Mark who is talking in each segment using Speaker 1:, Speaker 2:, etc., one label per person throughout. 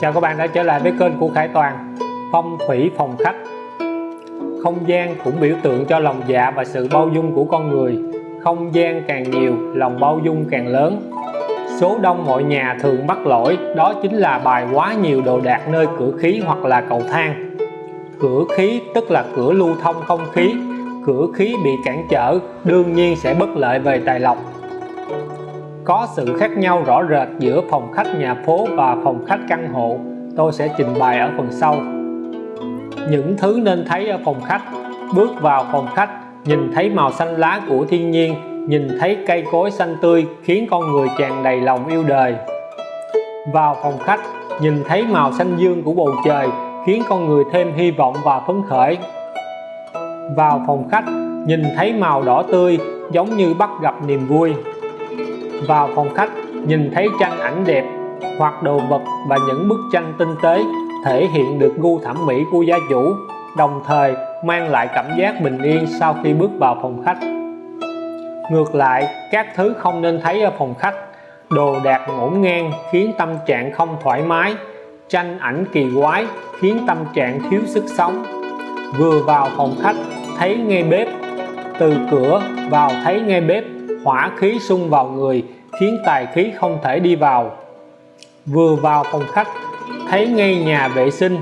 Speaker 1: Chào các bạn đã trở lại với kênh của Khải Toàn. Phong thủy phòng khách. Không gian cũng biểu tượng cho lòng dạ và sự bao dung của con người. Không gian càng nhiều, lòng bao dung càng lớn. Số đông mọi nhà thường mắc lỗi đó chính là bài quá nhiều đồ đạc nơi cửa khí hoặc là cầu thang. Cửa khí tức là cửa lưu thông không khí. Cửa khí bị cản trở đương nhiên sẽ bất lợi về tài lộc có sự khác nhau rõ rệt giữa phòng khách nhà phố và phòng khách căn hộ. Tôi sẽ trình bày ở phần sau. Những thứ nên thấy ở phòng khách. Bước vào phòng khách, nhìn thấy màu xanh lá của thiên nhiên, nhìn thấy cây cối xanh tươi khiến con người tràn đầy lòng yêu đời. Vào phòng khách, nhìn thấy màu xanh dương của bầu trời khiến con người thêm hy vọng và phấn khởi. Vào phòng khách, nhìn thấy màu đỏ tươi giống như bắt gặp niềm vui vào phòng khách, nhìn thấy tranh ảnh đẹp, hoặc đồ vật và những bức tranh tinh tế thể hiện được gu thẩm mỹ của gia chủ, đồng thời mang lại cảm giác bình yên sau khi bước vào phòng khách. Ngược lại, các thứ không nên thấy ở phòng khách. Đồ đạc ngổn ngang khiến tâm trạng không thoải mái, tranh ảnh kỳ quái khiến tâm trạng thiếu sức sống. Vừa vào phòng khách, thấy ngay bếp, từ cửa vào thấy ngay bếp hỏa khí xung vào người, khiến tài khí không thể đi vào. Vừa vào phòng khách, thấy ngay nhà vệ sinh,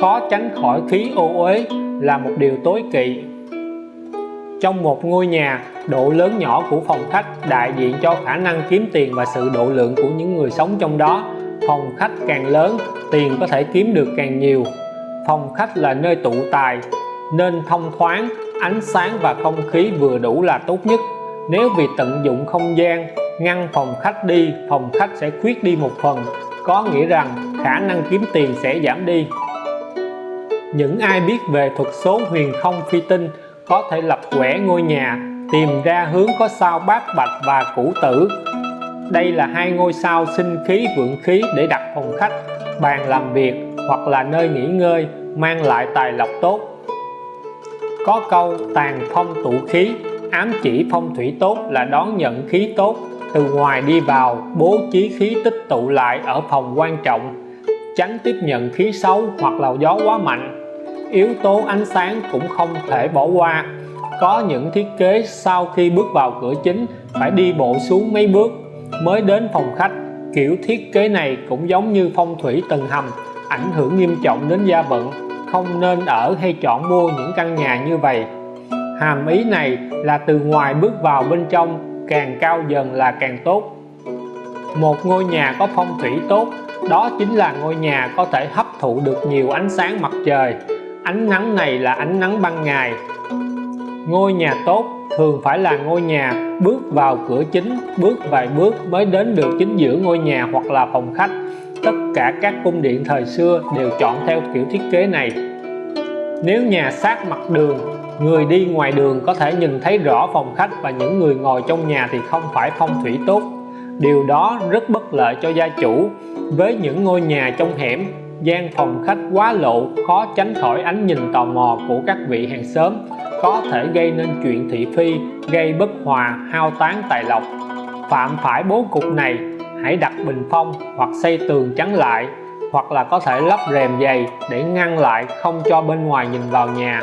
Speaker 1: khó tránh khỏi khí ô uế là một điều tối kỵ. Trong một ngôi nhà, độ lớn nhỏ của phòng khách đại diện cho khả năng kiếm tiền và sự độ lượng của những người sống trong đó. Phòng khách càng lớn, tiền có thể kiếm được càng nhiều. Phòng khách là nơi tụ tài, nên thông thoáng, ánh sáng và không khí vừa đủ là tốt nhất nếu vì tận dụng không gian, ngăn phòng khách đi, phòng khách sẽ khuyết đi một phần. Có nghĩa rằng khả năng kiếm tiền sẽ giảm đi. Những ai biết về thuật số huyền không phi tinh có thể lập quẻ ngôi nhà, tìm ra hướng có sao bát bạch và củ tử. Đây là hai ngôi sao sinh khí vượng khí để đặt phòng khách, bàn làm việc hoặc là nơi nghỉ ngơi, mang lại tài lộc tốt. Có câu tàn phong tụ khí ám chỉ phong thủy tốt là đón nhận khí tốt. Từ ngoài đi vào, bố trí khí tích tụ lại ở phòng quan trọng, tránh tiếp nhận khí xấu hoặc là gió quá mạnh. Yếu tố ánh sáng cũng không thể bỏ qua. Có những thiết kế sau khi bước vào cửa chính, phải đi bộ xuống mấy bước mới đến phòng khách. Kiểu thiết kế này cũng giống như phong thủy tầng hầm, ảnh hưởng nghiêm trọng đến gia vận. Không nên ở hay chọn mua những căn nhà như vậy hàm ý này là từ ngoài bước vào bên trong, càng cao dần là càng tốt. Một ngôi nhà có phong thủy tốt, đó chính là ngôi nhà có thể hấp thụ được nhiều ánh sáng mặt trời. Ánh nắng này là ánh nắng ban ngày. Ngôi nhà tốt thường phải là ngôi nhà bước vào cửa chính, bước vài bước mới đến được chính giữa ngôi nhà hoặc là phòng khách. Tất cả các cung điện thời xưa đều chọn theo kiểu thiết kế này. Nếu nhà sát mặt đường người đi ngoài đường có thể nhìn thấy rõ phòng khách và những người ngồi trong nhà thì không phải phong thủy tốt. Điều đó rất bất lợi cho gia chủ. Với những ngôi nhà trong hẻm, gian phòng khách quá lộ, khó tránh khỏi ánh nhìn tò mò của các vị hàng xóm, có thể gây nên chuyện thị phi, gây bất hòa, hao tán tài lộc. Phạm phải bố cục này, hãy đặt bình phong hoặc xây tường chắn lại, hoặc là có thể lắp rèm dày để ngăn lại không cho bên ngoài nhìn vào nhà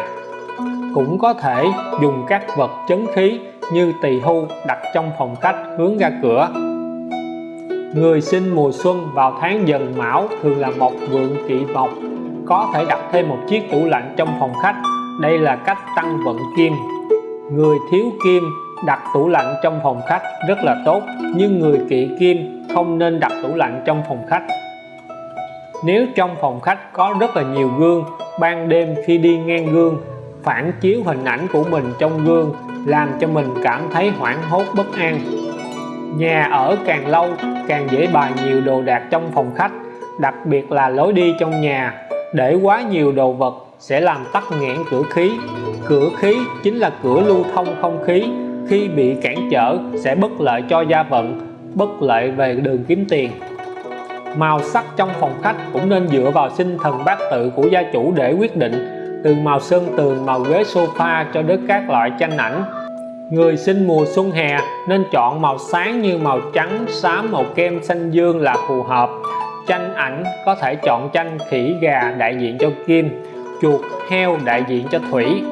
Speaker 1: cũng có thể dùng các vật chấn khí như tỳ hưu đặt trong phòng khách hướng ra cửa. Người sinh mùa xuân vào tháng dần mão thường là mộc vượng kỵ mộc có thể đặt thêm một chiếc tủ lạnh trong phòng khách. Đây là cách tăng vận kim. Người thiếu kim đặt tủ lạnh trong phòng khách rất là tốt, nhưng người kỵ kim không nên đặt tủ lạnh trong phòng khách. Nếu trong phòng khách có rất là nhiều gương, ban đêm khi đi ngang gương phản chiếu hình ảnh của mình trong gương, làm cho mình cảm thấy hoảng hốt, bất an. Nhà ở càng lâu, càng dễ bày nhiều đồ đạc trong phòng khách, đặc biệt là lối đi trong nhà. Để quá nhiều đồ vật sẽ làm tắc nghẽn cửa khí. Cửa khí chính là cửa lưu thông không khí. Khi bị cản trở, sẽ bất lợi cho gia vận bất lợi về đường kiếm tiền. Màu sắc trong phòng khách cũng nên dựa vào sinh thần bát tự của gia chủ để quyết định từ màu sơn tường màu ghế sofa cho đến các loại tranh ảnh. Người sinh mùa xuân hè nên chọn màu sáng như màu trắng, xám, màu kem, xanh dương là phù hợp. Tranh ảnh có thể chọn tranh khỉ, gà đại diện cho kim, chuột, heo đại diện cho thủy.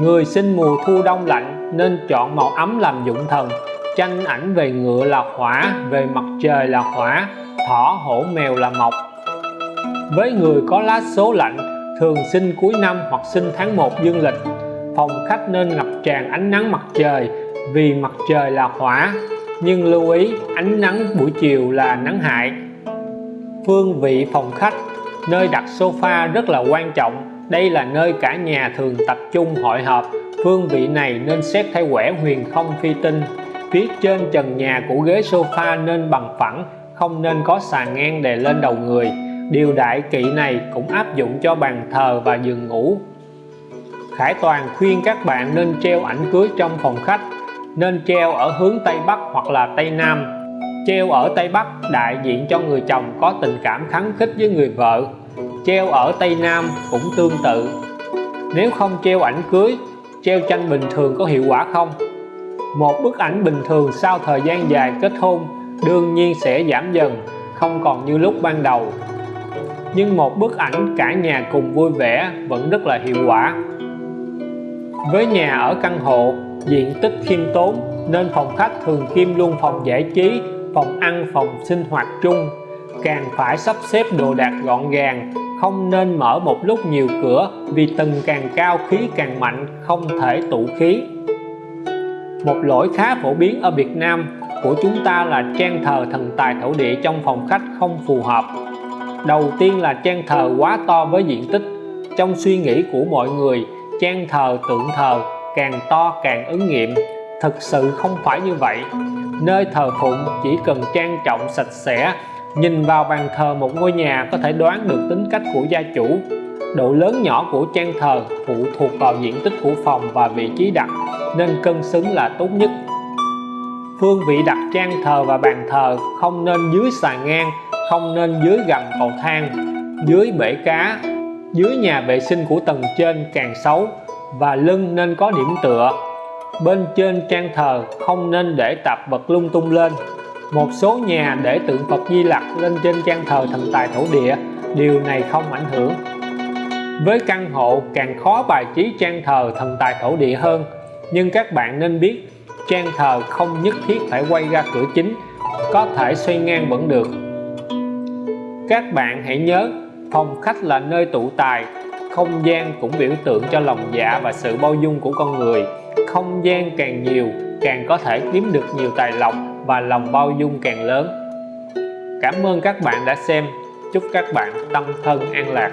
Speaker 1: Người sinh mùa thu đông lạnh nên chọn màu ấm làm dụng thần. Tranh ảnh về ngựa là hỏa, về mặt trời là hỏa, thỏ, hổ, mèo là mộc. Với người có lá số lạnh thường sinh cuối năm hoặc sinh tháng 1 dương lịch. Phòng khách nên ngập tràn ánh nắng mặt trời vì mặt trời là hỏa, nhưng lưu ý, ánh nắng buổi chiều là nắng hại. Phương vị phòng khách, nơi đặt sofa rất là quan trọng. Đây là nơi cả nhà thường tập trung hội họp. Phương vị này nên xét theo quẻ huyền không phi tinh. Phía trên trần nhà của ghế sofa nên bằng phẳng, không nên có sàn ngang đè lên đầu người điều đại kỵ này cũng áp dụng cho bàn thờ và giường ngủ. Khải Toàn khuyên các bạn nên treo ảnh cưới trong phòng khách, nên treo ở hướng Tây Bắc hoặc là Tây Nam. Treo ở Tây Bắc đại diện cho người chồng có tình cảm khắng khích với người vợ. Treo ở Tây Nam cũng tương tự. Nếu không treo ảnh cưới, treo tranh bình thường có hiệu quả không? Một bức ảnh bình thường sau thời gian dài kết hôn đương nhiên sẽ giảm dần, không còn như lúc ban đầu nhưng một bức ảnh cả nhà cùng vui vẻ vẫn rất là hiệu quả. Với nhà ở căn hộ, diện tích khiêm tốn, nên phòng khách thường kim luôn phòng giải trí, phòng ăn, phòng sinh hoạt chung. Càng phải sắp xếp đồ đạc gọn gàng, không nên mở một lúc nhiều cửa vì tầng càng cao khí càng mạnh, không thể tụ khí. Một lỗi khá phổ biến ở Việt Nam của chúng ta là trang thờ thần tài thổ địa trong phòng khách không phù hợp đầu tiên là trang thờ quá to với diện tích. Trong suy nghĩ của mọi người trang thờ tượng thờ càng to càng ứng nghiệm. Thực sự không phải như vậy. Nơi thờ phụng chỉ cần trang trọng sạch sẽ, nhìn vào bàn thờ một ngôi nhà có thể đoán được tính cách của gia chủ. Độ lớn nhỏ của trang thờ phụ thuộc vào diện tích của phòng và vị trí đặt, nên cân xứng là tốt nhất. Phương vị đặt trang thờ và bàn thờ không nên dưới sàn ngang không nên dưới gầm cầu thang, dưới bể cá, dưới nhà vệ sinh của tầng trên càng xấu và lưng nên có điểm tựa. Bên trên trang thờ không nên để tạp vật lung tung lên. Một số nhà để tượng Phật Di Lặc lên trên trang thờ thần tài thổ địa, điều này không ảnh hưởng. Với căn hộ, càng khó bài trí trang thờ thần tài thổ địa hơn. Nhưng các bạn nên biết, trang thờ không nhất thiết phải quay ra cửa chính, có thể xoay ngang vẫn được các bạn hãy nhớ, phòng khách là nơi tụ tài, không gian cũng biểu tượng cho lòng dạ và sự bao dung của con người. Không gian càng nhiều, càng có thể kiếm được nhiều tài lộc và lòng bao dung càng lớn. Cảm ơn các bạn đã xem. Chúc các bạn tâm thân an lạc.